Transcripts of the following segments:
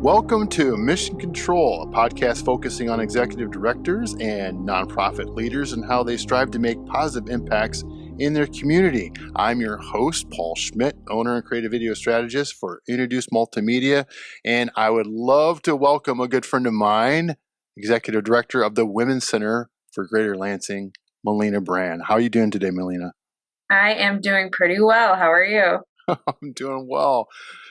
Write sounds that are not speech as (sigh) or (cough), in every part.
Welcome to Mission Control, a podcast focusing on executive directors and nonprofit leaders and how they strive to make positive impacts in their community. I'm your host, Paul Schmidt, owner and creative video strategist for Introduce Multimedia, and I would love to welcome a good friend of mine, executive director of the Women's Center for Greater Lansing, Melina Brand. How are you doing today, Melina? I am doing pretty well. How are you? (laughs) I'm doing well.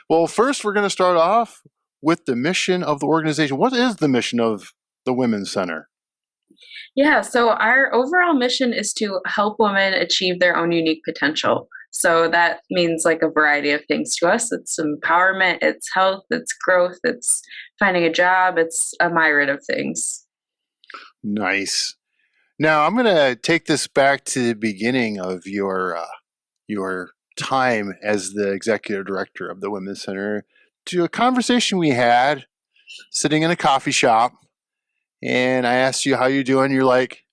Well, first, we're going to start off with the mission of the organization. What is the mission of the Women's Center? Yeah, so our overall mission is to help women achieve their own unique potential. So that means like a variety of things to us. It's empowerment, it's health, it's growth, it's finding a job, it's a myriad of things. Nice. Now I'm going to take this back to the beginning of your uh, your time as the executive director of the Women's Center to a conversation we had sitting in a coffee shop and I asked you how you're doing. You're like,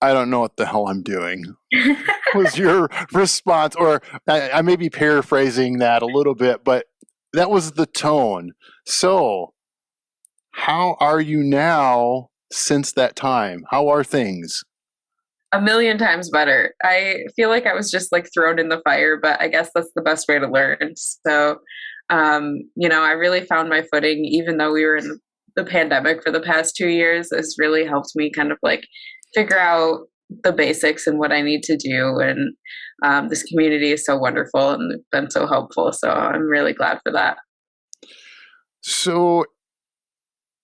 I don't know what the hell I'm doing. (laughs) was your response, or I, I may be paraphrasing that a little bit, but that was the tone. So, how are you now since that time? How are things? A million times better. I feel like I was just like thrown in the fire, but I guess that's the best way to learn. So, um, you know, I really found my footing, even though we were in the pandemic for the past two years. It's really helped me kind of like figure out the basics and what I need to do. And um, this community is so wonderful and been so helpful. So I'm really glad for that. So,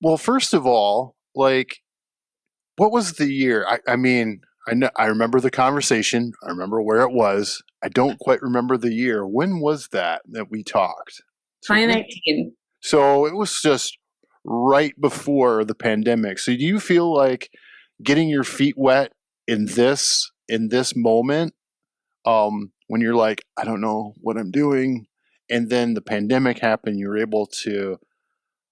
well, first of all, like, what was the year? I, I mean, I know I remember the conversation. I remember where it was. I don't quite remember the year. When was that that we talked? 2019. So it was just right before the pandemic. So do you feel like getting your feet wet in this in this moment um when you're like I don't know what I'm doing and then the pandemic happened you were able to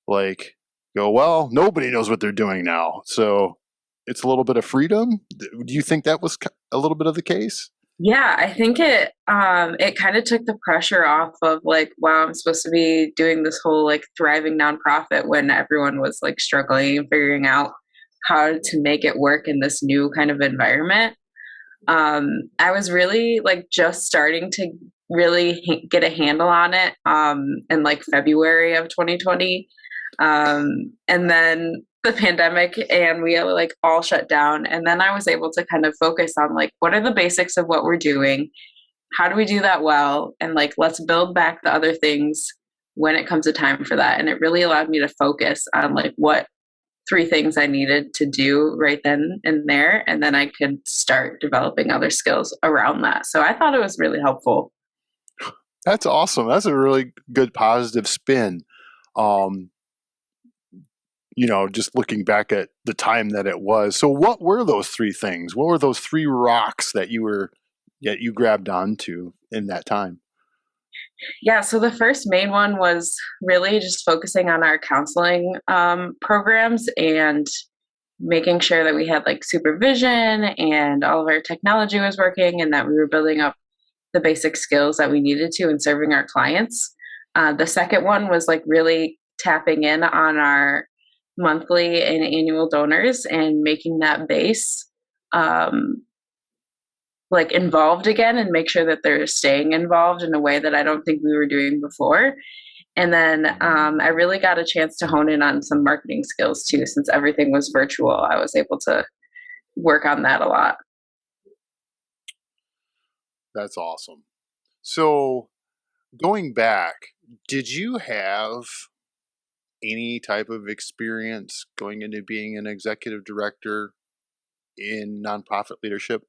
like go well nobody knows what they're doing now. So it's a little bit of freedom. Do you think that was a little bit of the case? Yeah, I think it um it kind of took the pressure off of like, wow, I'm supposed to be doing this whole like thriving nonprofit when everyone was like struggling and figuring out how to make it work in this new kind of environment. Um, I was really like just starting to really ha- get a handle on it um, in like February of 2020. Um, and then the pandemic and we like all shut down and then i was able to kind of focus on like what are the basics of what we're doing? How do we do that well? And like let's build back the other things when it comes to time for that. And it really allowed me to focus on like what three things i needed to do right then and there and then i could start developing other skills around that. So i thought it was really helpful. That's awesome. That's a really good positive spin. Um you know, just looking back at the time that it was. So, what were those three things? What were those three rocks that you were that you grabbed onto in that time? Yeah, so the first main one was really just focusing on our counseling um, programs and making sure that we had like supervision and all of our technology was working and that we were building up the basic skills that we needed to in serving our clients. Uh, the second one was like really tapping in on our monthly and annual donors and making that base um, like involved again and make sure that they're staying involved in a way that I don't think we were doing before. And then um, I really got a chance to hone in on some marketing skills too, since everything was virtual. I was able to work on that a lot. That's awesome. So, going back, did you have any type of experience going into being an executive director in nonprofit leadership?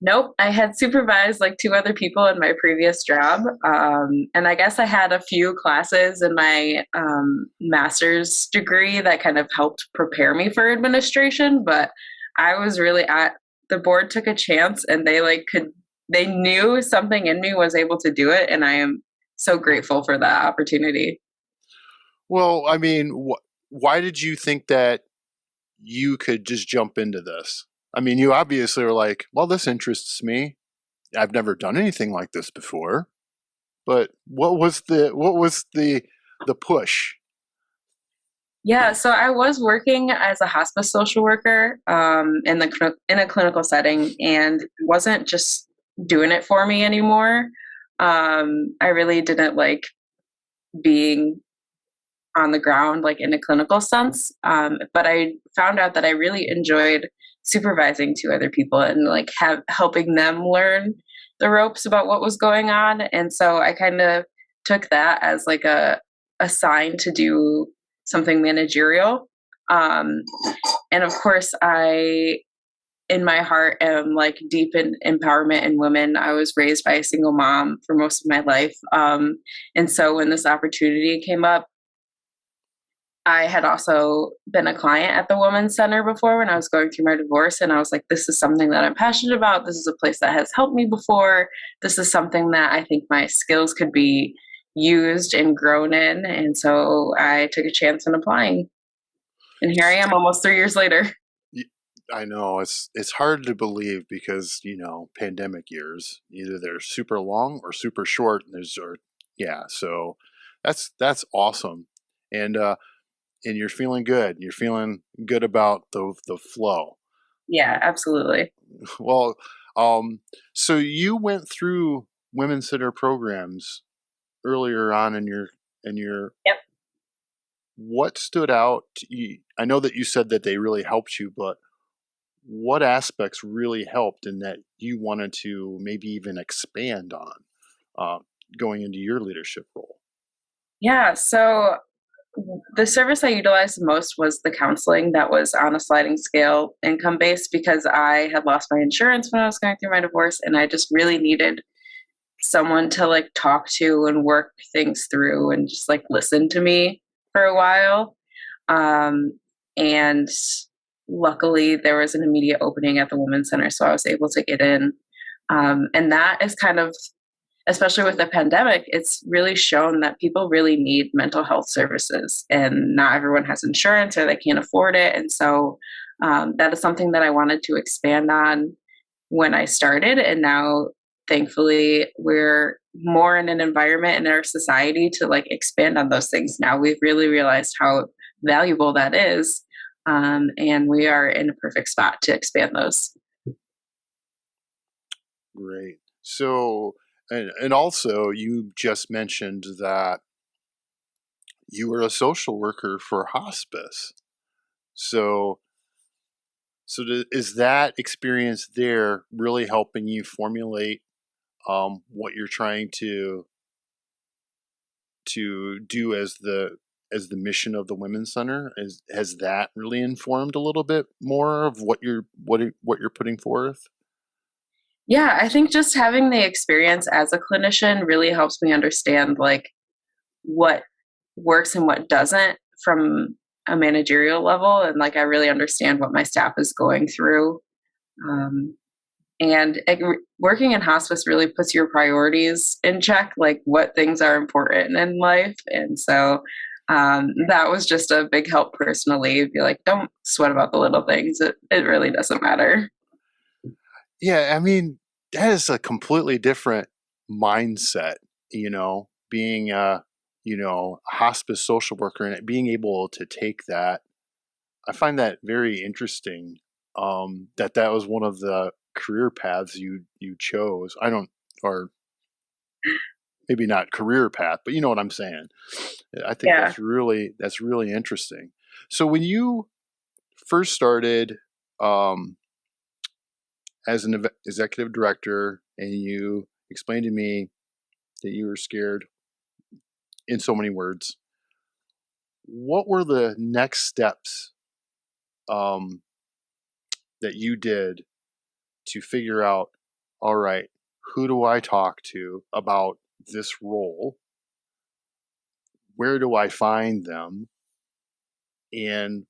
Nope. I had supervised like two other people in my previous job. Um, and I guess I had a few classes in my um, master's degree that kind of helped prepare me for administration. But I was really at the board took a chance and they like could, they knew something in me was able to do it. And I am so grateful for that opportunity. Well, I mean, wh- why did you think that you could just jump into this? I mean, you obviously are like, well, this interests me. I've never done anything like this before. But what was the what was the the push? Yeah, so I was working as a hospice social worker um, in the in a clinical setting, and wasn't just doing it for me anymore. Um, I really didn't like being on the ground, like in a clinical sense. Um, but I found out that I really enjoyed supervising two other people and like have helping them learn the ropes about what was going on. And so I kind of took that as like a a sign to do something managerial. Um, and of course, I in my heart am like deep in empowerment in women. I was raised by a single mom for most of my life. Um, and so when this opportunity came up, I had also been a client at the Women's Center before when I was going through my divorce. And I was like, this is something that I'm passionate about. This is a place that has helped me before. This is something that I think my skills could be used and grown in. And so I took a chance in applying. And here I am almost three years later. (laughs) I know it's it's hard to believe because you know pandemic years either they're super long or super short. And there's or yeah, so that's that's awesome, and uh, and you're feeling good. You're feeling good about the the flow. Yeah, absolutely. (laughs) Well, um, so you went through women's center programs earlier on in your in your yep. What stood out? You, I know that you said that they really helped you, but what aspects really helped and that you wanted to maybe even expand on uh, going into your leadership role? Yeah, so the service I utilized most was the counseling that was on a sliding scale income based because I had lost my insurance when I was going through my divorce and I just really needed someone to like talk to and work things through and just like listen to me for a while. Um, and luckily there was an immediate opening at the women's center so i was able to get in um, and that is kind of especially with the pandemic it's really shown that people really need mental health services and not everyone has insurance or they can't afford it and so um, that is something that i wanted to expand on when i started and now thankfully we're more in an environment in our society to like expand on those things now we've really realized how valuable that is um, and we are in a perfect spot to expand those. Great. So, and, and also, you just mentioned that you were a social worker for hospice. So, so is that experience there really helping you formulate um, what you're trying to to do as the as the mission of the women's center is, has that really informed a little bit more of what you're what what you're putting forth yeah i think just having the experience as a clinician really helps me understand like what works and what doesn't from a managerial level and like i really understand what my staff is going through um, and it, working in hospice really puts your priorities in check like what things are important in life and so um, that was just a big help personally. Be like, don't sweat about the little things. It it really doesn't matter. Yeah, I mean, that is a completely different mindset. You know, being a you know hospice social worker and being able to take that, I find that very interesting. Um, that that was one of the career paths you you chose. I don't or maybe not career path, but you know what I'm saying. I think yeah. that's really that's really interesting. So when you first started um, as an executive director, and you explained to me that you were scared in so many words, what were the next steps um, that you did to figure out? All right, who do I talk to about this role? Where do I find them? And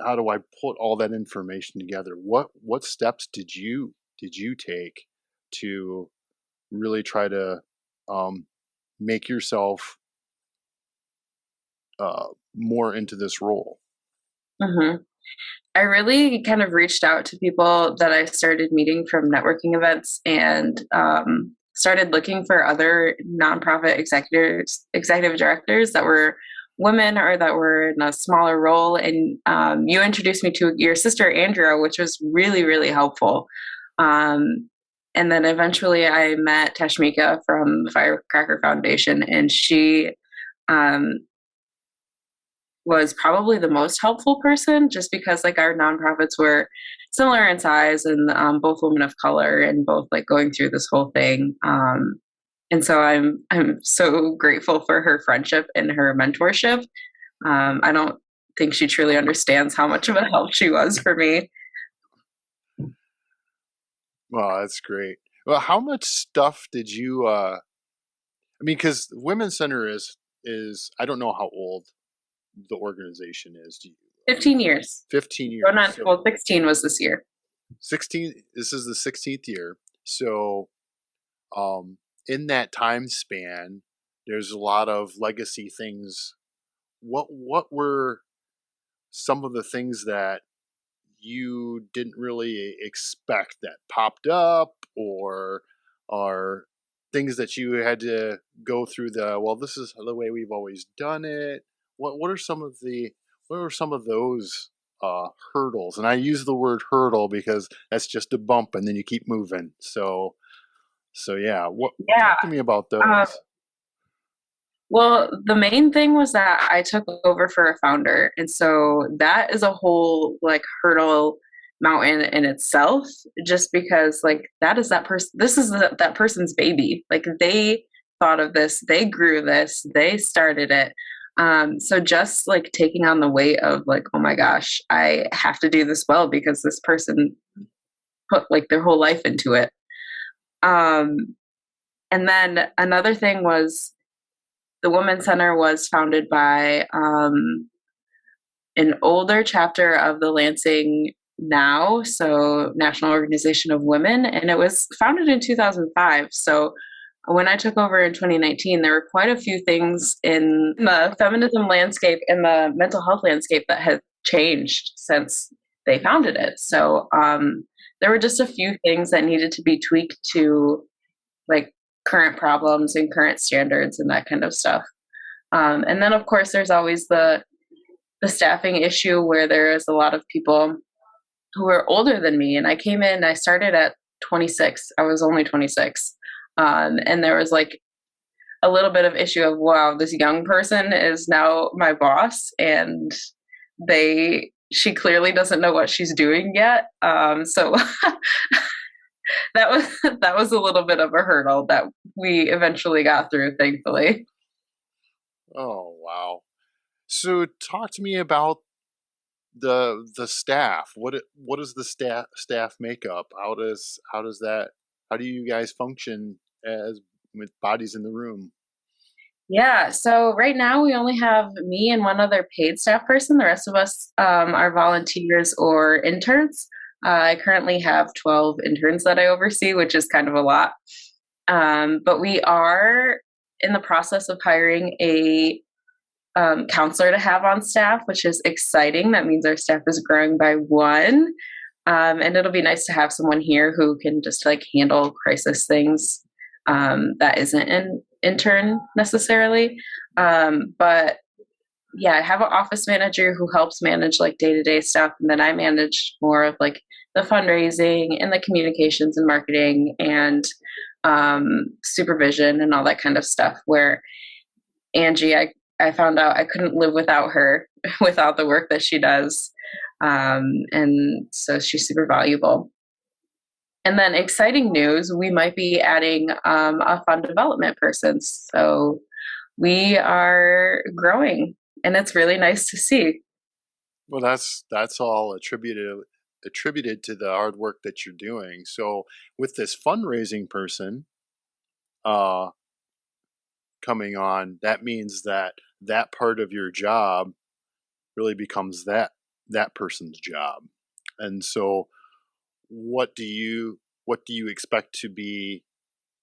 how do I put all that information together? What what steps did you did you take to really try to um, make yourself uh, more into this role? Mm-hmm. I really kind of reached out to people that I started meeting from networking events and um, started looking for other nonprofit executives, executive directors that were women or that were in a smaller role. And um, you introduced me to your sister, Andrea, which was really, really helpful. Um, and then eventually I met Tashmica from Firecracker Foundation, and she um, was probably the most helpful person just because like our nonprofits were similar in size and um, both women of color and both like going through this whole thing um, and so i'm i'm so grateful for her friendship and her mentorship um, i don't think she truly understands how much of a help she was for me Well, that's great. Well, how much stuff did you? uh I mean, because Women's Center is is I don't know how old the organization is. Do you? 15 years. 15 years. Well, not, so well, 16 was this year. 16. This is the 16th year. So, um, in that time span, there's a lot of legacy things. What what were some of the things that you didn't really expect that popped up or are things that you had to go through the well this is the way we've always done it. What what are some of the what are some of those uh, hurdles? And i use the word hurdle because that's just a bump and then you keep moving. So so yeah what yeah talk to me about those uh, well, the main thing was that I took over for a founder. And so that is a whole like hurdle mountain in itself, just because like that is that person, this is the, that person's baby. Like they thought of this, they grew this, they started it. Um, so just like taking on the weight of like, oh my gosh, I have to do this well because this person put like their whole life into it. Um, and then another thing was the Women's Center was founded by um, an older chapter of the Lansing NOW, so National Organization of Women, and it was founded in 2005. So when I took over in 2019, there were quite a few things in the feminism landscape and the mental health landscape that had changed since they founded it. So um, there were just a few things that needed to be tweaked to like current problems and current standards and that kind of stuff. Um, and then of course there's always the the staffing issue where there is a lot of people who are older than me. And I came in, I started at 26. I was only 26. Um, and there was like a little bit of issue of wow, this young person is now my boss and they she clearly doesn't know what she's doing yet. Um, so (laughs) that was that was a little bit of a hurdle that we eventually got through, thankfully. Oh wow! So talk to me about the the staff. What what is the staff staff makeup? How does how does that how do you guys function as with bodies in the room? Yeah, so right now we only have me and one other paid staff person. The rest of us um, are volunteers or interns. Uh, I currently have 12 interns that I oversee, which is kind of a lot. Um, but we are in the process of hiring a um, counselor to have on staff, which is exciting. That means our staff is growing by one. Um, and it'll be nice to have someone here who can just like handle crisis things um, that isn't an intern necessarily. Um, but yeah, I have an office manager who helps manage like day to day stuff, and then I manage more of like the fundraising and the communications and marketing and um, supervision and all that kind of stuff. Where Angie, I, I found out I couldn't live without her, (laughs) without the work that she does. Um, and so she's super valuable. And then exciting news, we might be adding um, a fund development person. So we are growing and it's really nice to see. Well, that's that's all attributed attributed to the hard work that you're doing. So with this fundraising person uh, coming on, that means that that part of your job really becomes that that person's job. And so what do you what do you expect to be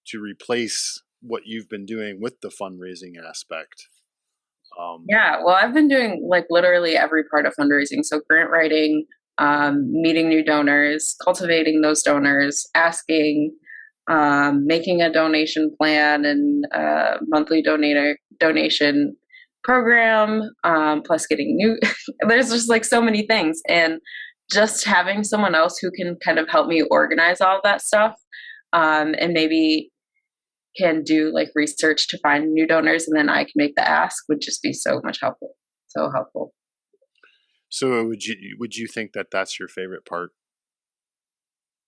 to replace what you've been doing with the fundraising aspect? Um, yeah, well, I've been doing like literally every part of fundraising. So grant writing, um, meeting new donors, cultivating those donors, asking, um, making a donation plan and a monthly donator donation program, um, plus getting new. (laughs) there's just like so many things, and just having someone else who can kind of help me organize all of that stuff, um, and maybe can do like research to find new donors, and then I can make the ask would just be so much helpful. So helpful. So would you would you think that that's your favorite part?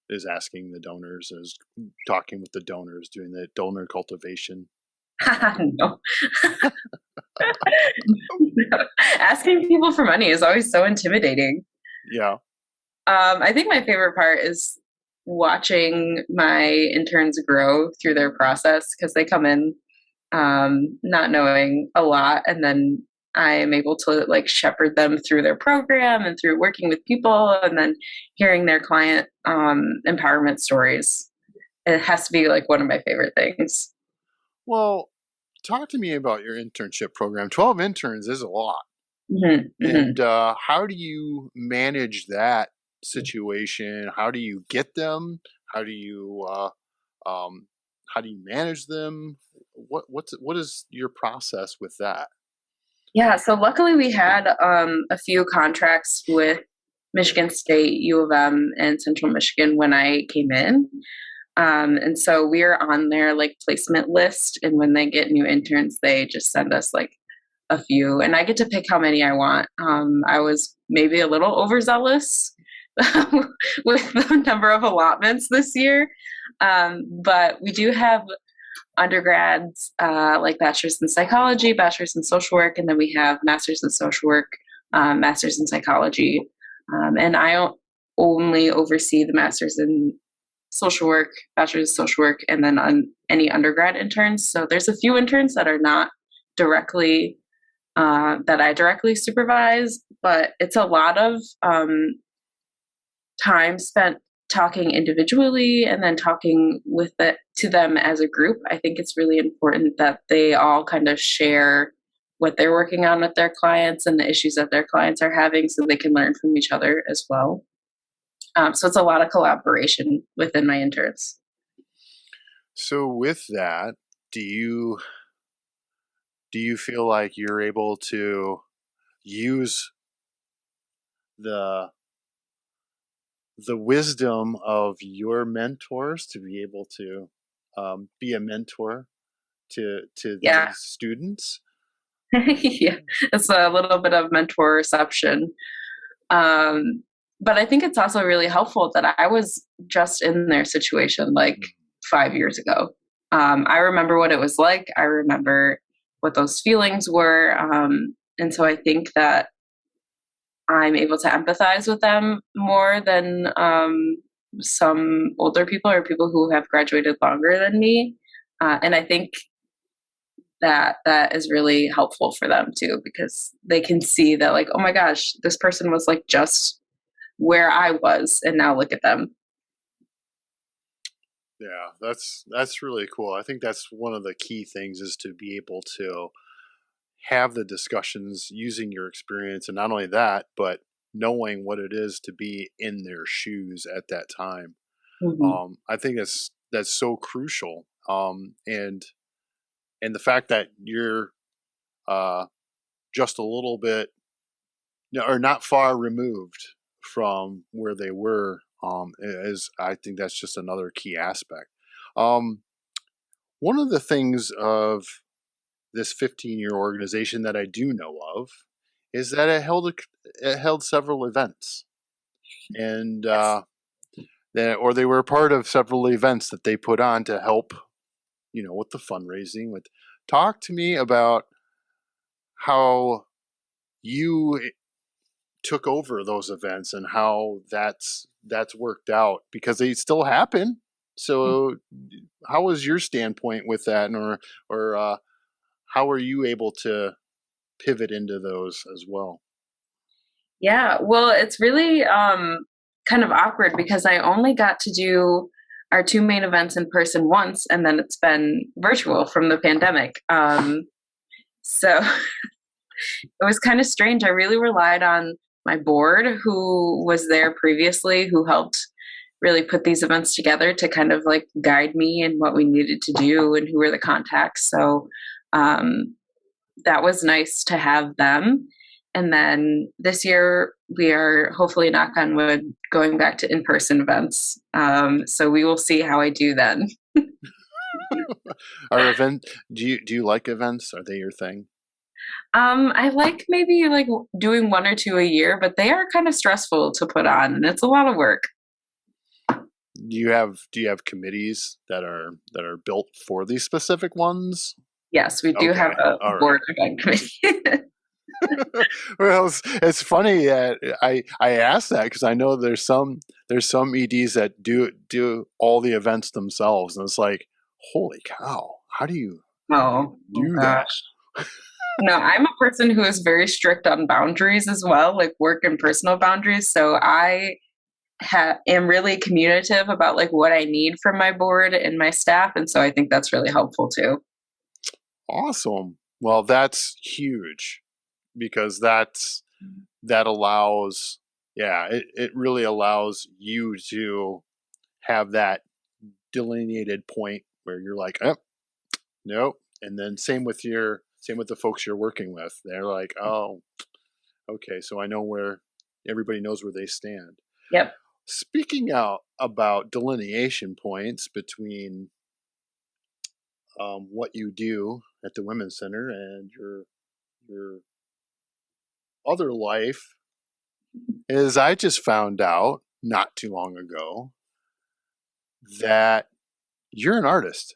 Is asking the donors, is talking with the donors, doing the donor cultivation. (laughs) (laughs) no. Asking people for money is always so intimidating. Yeah. Um, I think my favorite part is watching my interns grow through their process because they come in um, not knowing a lot and then I am able to like shepherd them through their program and through working with people and then hearing their client um, empowerment stories. It has to be like one of my favorite things. Well, talk to me about your internship program. 12 interns is a lot. Mm-hmm, mm-hmm. And uh, how do you manage that situation? How do you get them? How do you uh, um, how do you manage them? What what's what is your process with that? Yeah, so luckily we had um, a few contracts with Michigan State, U of M, and Central Michigan when I came in. Um, and so we're on their like placement list. And when they get new interns, they just send us like a few, and I get to pick how many I want. Um, I was maybe a little overzealous (laughs) with the number of allotments this year, um, but we do have undergrads uh, like bachelor's in psychology, bachelor's in social work, and then we have master's in social work, um, master's in psychology. Um, and I only oversee the master's in social work, bachelor's of social work, and then on any undergrad interns. So there's a few interns that are not directly uh, that I directly supervise, but it's a lot of um, time spent talking individually and then talking with it to them as a group. I think it's really important that they all kind of share what they're working on with their clients and the issues that their clients are having so they can learn from each other as well. Um, so it's a lot of collaboration within my interns. So with that, do you do you feel like you're able to use the the wisdom of your mentors to be able to um, be a mentor to to yeah. these students? (laughs) yeah, it's a little bit of mentor reception. Um, but I think it's also really helpful that I was just in their situation like mm. five years ago. Um, I remember what it was like. I remember what those feelings were. Um, and so I think that I'm able to empathize with them more than um, some older people or people who have graduated longer than me. Uh, and I think that that is really helpful for them too because they can see that like oh my gosh this person was like just where I was, and now look at them. Yeah, that's that's really cool. I think that's one of the key things is to be able to have the discussions using your experience, and not only that, but knowing what it is to be in their shoes at that time. Mm-hmm. Um, I think that's that's so crucial. Um, and and the fact that you're uh, just a little bit or not far removed from where they were um, is I think that's just another key aspect. Um, one of the things of this 15 year organization that I do know of is that it held a, it held several events, and uh, that or they were part of several events that they put on to help, you know, with the fundraising. With talk to me about how you took over those events and how that's that's worked out because they still happen. Hmm. So, how was your standpoint with that, or or uh, how were you able to pivot into those as well? Yeah, well, it's really um, kind of awkward because I only got to do our two main events in person once, and then it's been virtual from the pandemic. Um, so (laughs) it was kind of strange. I really relied on my board who was there previously who helped really put these events together to kind of like guide me and what we needed to do and who were the contacts. So um, that was nice to have them. And then this year, we are hopefully, knock on wood, going back to in person events. Um, so we will see how I do then. (laughs) Are event? Do you do you like events? Are they your thing? Um, I like maybe like doing one or two a year, but they are kind of stressful to put on, and it's a lot of work. Do you have do you have committees that are that are built for these specific ones? Yes, we do okay. have a All board right. event committee. well, it's, it's, funny that I I asked that because I know there's some there's some EDs that do do all the events themselves, and it's like, holy cow, how do you oh do that? no, I'm a person who is very strict on boundaries as well, like work and personal boundaries. So I ha- am really communicative about like what I need from my board and my staff, and so I think that's really helpful too. Awesome. Well, that's huge because that's mm. that allows yeah it, it really allows you to have that delineated point where you're like oh nope. And then same with your same with the folks you're working with. They're like mm. oh okay so i know where everybody knows where they stand. Yep. Speaking out about delineation points between um, what you do at the women's center and your your other life is I just found out not too long ago that you're an artist.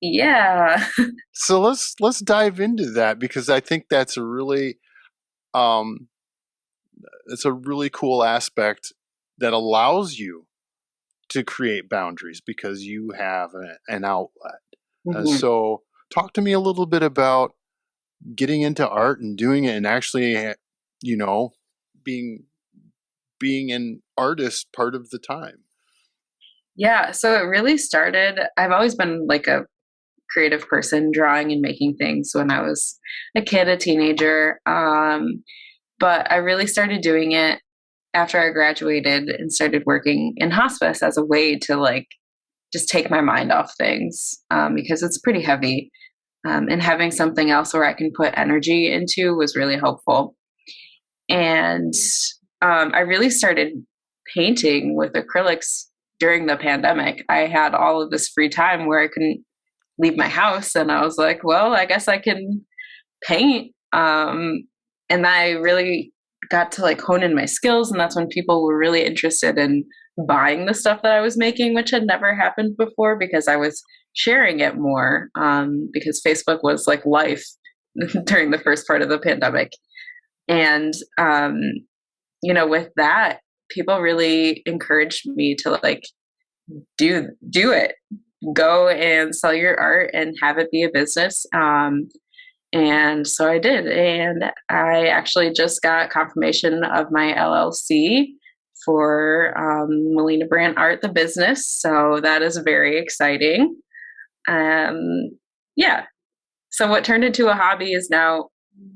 Yeah. (laughs) so let's let's dive into that because I think that's a really um it's a really cool aspect that allows you to create boundaries because you have a, an outlet. Mm-hmm. And so talk to me a little bit about getting into art and doing it and actually eh, you know being being an artist part of the time yeah so it really started i've always been like a creative person drawing and making things when i was a kid a teenager um, but i really started doing it after i graduated and started working in hospice as a way to like just take my mind off things um, because it's pretty heavy um, and having something else where I can put energy into was really helpful. And um, I really started painting with acrylics during the pandemic. I had all of this free time where I couldn't leave my house, and I was like, well, I guess I can paint. Um, and I really got to like hone in my skills, and that's when people were really interested in buying the stuff that I was making, which had never happened before because I was sharing it more um, because Facebook was like life (laughs) during the first part of the pandemic. And, um, you know, with that, people really encouraged me to like do do it go and sell your art and have it be a business um, and so i did and i actually just got confirmation of my llc for um, melina brandt art the business so that is very exciting um, yeah. So what turned into a hobby is now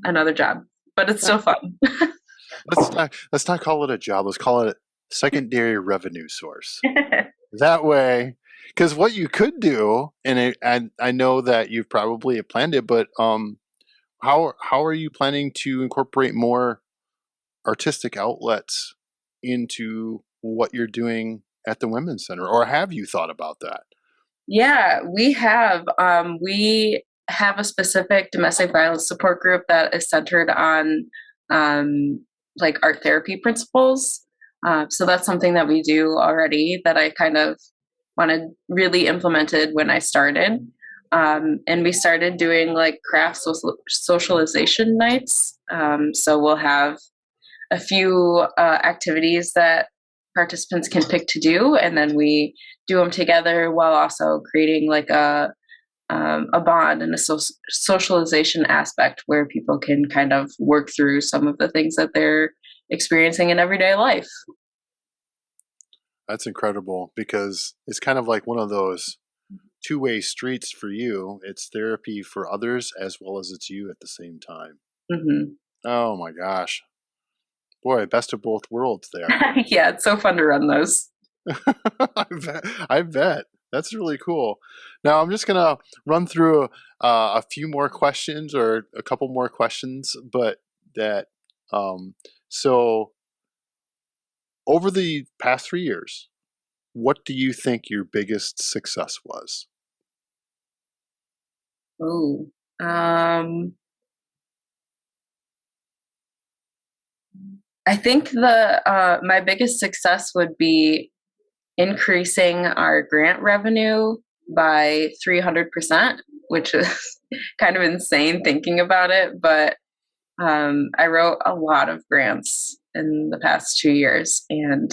another job, but it's still fun. (laughs) let's not let's not call it a job. Let's call it a secondary revenue source. (laughs) that way, because what you could do, and it, I I know that you've probably planned it, but um, how how are you planning to incorporate more artistic outlets into what you're doing at the women's center, or have you thought about that? Yeah, we have. Um, we have a specific domestic violence support group that is centered on um, like art therapy principles. Uh, so that's something that we do already that I kind of wanted really implemented when I started. Um, and we started doing like craft social- socialization nights. Um, so we'll have a few uh, activities that participants can pick to do, and then we do them together while also creating like a um, a bond and a so- socialization aspect where people can kind of work through some of the things that they're experiencing in everyday life. That's incredible because it's kind of like one of those two way streets for you. It's therapy for others as well as it's you at the same time. Mm-hmm. Oh my gosh. Boy, best of both worlds there. (laughs) yeah, it's so fun to run those. (laughs) I bet. I bet. That's really cool. Now I'm just gonna run through uh, a few more questions or a couple more questions, but that um, so over the past three years, what do you think your biggest success was? Oh, um, I think the uh, my biggest success would be increasing our grant revenue by 300%, which is (laughs) kind of insane thinking about it. But um, I wrote a lot of grants in the past two years, and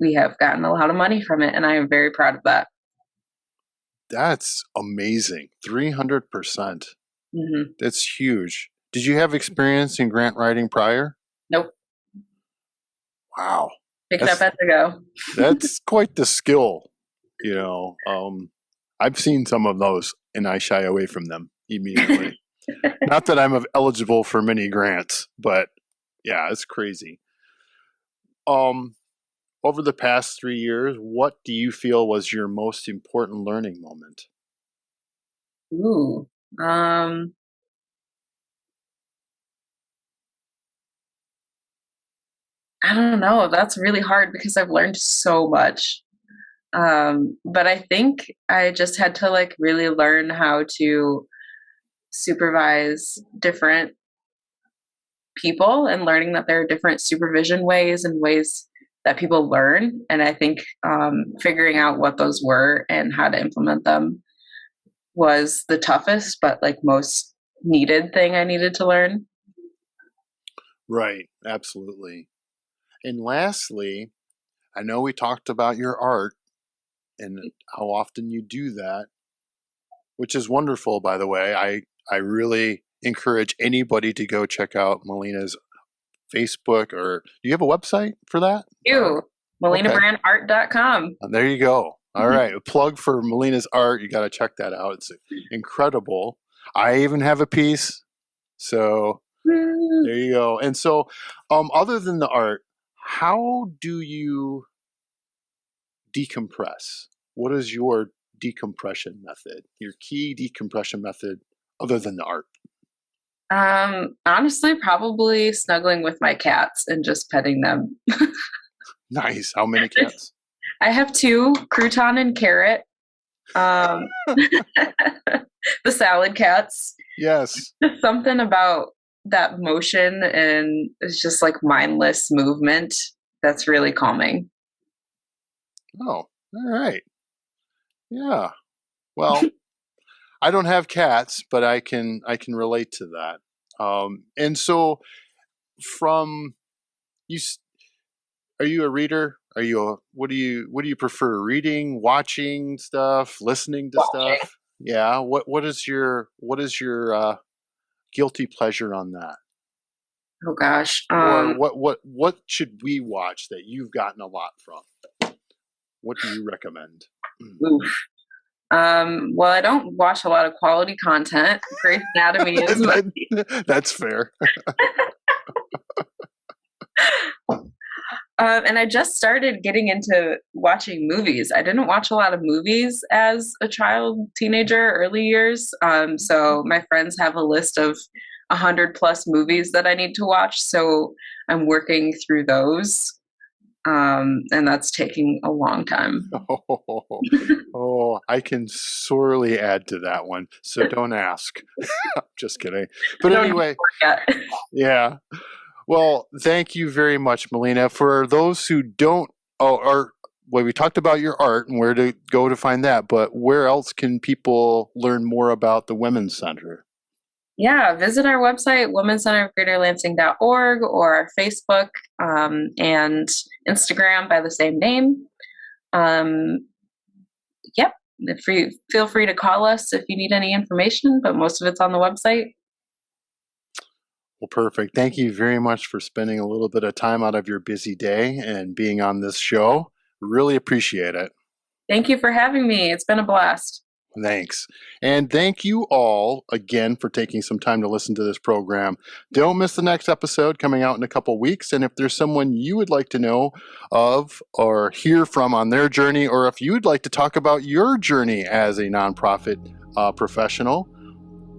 we have gotten a lot of money from it, and I am very proud of that. That's amazing. 300%. percent mm-hmm. That's huge. Did you have experience in grant writing prior? Nope. Wow. Pick it up as I go. that's (laughs) quite the skill. You know, um, I've seen some of those and I shy away from them immediately. (laughs) Not that I'm eligible for many grants, but yeah, it's crazy. Um, over the past three years, what do you feel was your most important learning moment? Ooh, um, I don't know. That's really hard because I've learned so much. Um, but I think I just had to like really learn how to supervise different people and learning that there are different supervision ways and ways that people learn. And I think um, figuring out what those were and how to implement them was the toughest, but like most needed thing I needed to learn. Right, absolutely. And lastly, I know we talked about your art and how often you do that, which is wonderful, by the way. I, I really encourage anybody to go check out Melina's Facebook or do you have a website for that? You, melinabrandart.com. Okay. There you go. All mm-hmm. right, a plug for Melina's art. You got to check that out. It's incredible. I even have a piece. So mm. there you go. And so, um, other than the art, how do you decompress? What is your decompression method? Your key decompression method other than the art? Um, honestly, probably snuggling with my cats and just petting them. nice. How many (laughs) cats? I have two, Crouton and Carrot. Um, (laughs) (laughs) the salad cats. Yes. Something about that motion and it's just like mindless movement that's really calming. Oh, all right. Yeah. Well, I don't have cats, but I can I can relate to that. Um, and so, from you, are you a reader? Are you a what do you what do you prefer? Reading, watching stuff, listening to watching. stuff? Yeah. What what is your what is your uh, guilty pleasure on that? Oh gosh. Um, or what what what should we watch that you've gotten a lot from? What do you recommend? Oof. Um, well, I don't watch a lot of quality content. Grey's Anatomy (laughs) is. that, that's fair. (laughs) (laughs) Um, and I just started getting into watching movies. I didn't watch a lot of movies as a child, teenager, early years. Um, so mm-hmm. my friends have a list of a hundred plus movies that I need to watch. So I'm working through those. Um, and that's taking a long time. Oh, (laughs) oh, I can sorely add to that one. So don't ask. (laughs) just kidding. But anyway, yeah. Well, thank you very much, Melina. For those who don't, oh, or well, we talked about your art and where to go to find that, but where else can people learn more about the Women's Center? Yeah, visit our website, Women's Center of Greater Lansing.org, or Facebook um, and Instagram by the same name. Um, yep, feel free to call us if you need any information, but most of it's on the website. Well, perfect. Thank you very much for spending a little bit of time out of your busy day and being on this show. Really appreciate it. Thank you for having me. It's been a blast. Thanks. And thank you all again for taking some time to listen to this program. Don't miss the next episode coming out in a couple weeks. And if there's someone you would like to know of or hear from on their journey, or if you'd like to talk about your journey as a nonprofit uh, professional,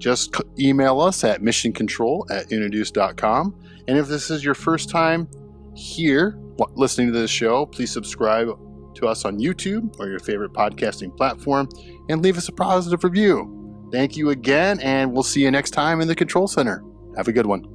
just email us at missioncontrol at introduce.com. And if this is your first time here listening to this show, please subscribe to us on YouTube or your favorite podcasting platform and leave us a positive review. Thank you again, and we'll see you next time in the Control Center. Have a good one.